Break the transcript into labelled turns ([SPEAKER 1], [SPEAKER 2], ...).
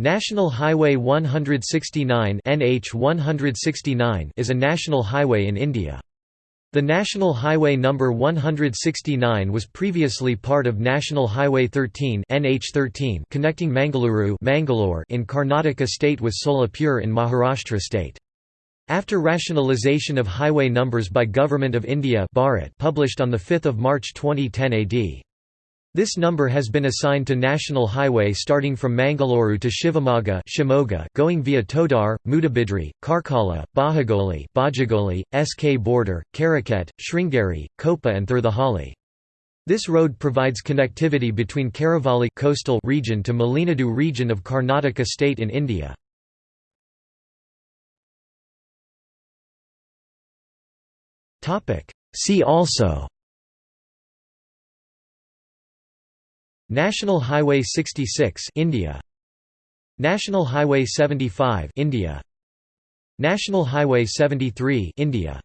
[SPEAKER 1] National Highway 169 NH 169 is a national highway in India. The National Highway number 169 was previously part of National Highway 13 NH13 connecting Mangaluru Mangalore in Karnataka state with Solapur in Maharashtra state. After rationalisation of highway numbers by Government of India Bharat published on 5 March 2010 AD. This number has been assigned to National Highway starting from Mangalore to Shivamogga Shimoga, going via Todar, Mudabidri, Karkala, Bahagoli Bajagoli, SK border, Karaket, Sringeri, Koppa and Thirthahally. This road provides connectivity between Karavali coastal region to Malenadu region of Karnataka state in India. See also National Highway 66 India. National Highway 75 India. National Highway 73 India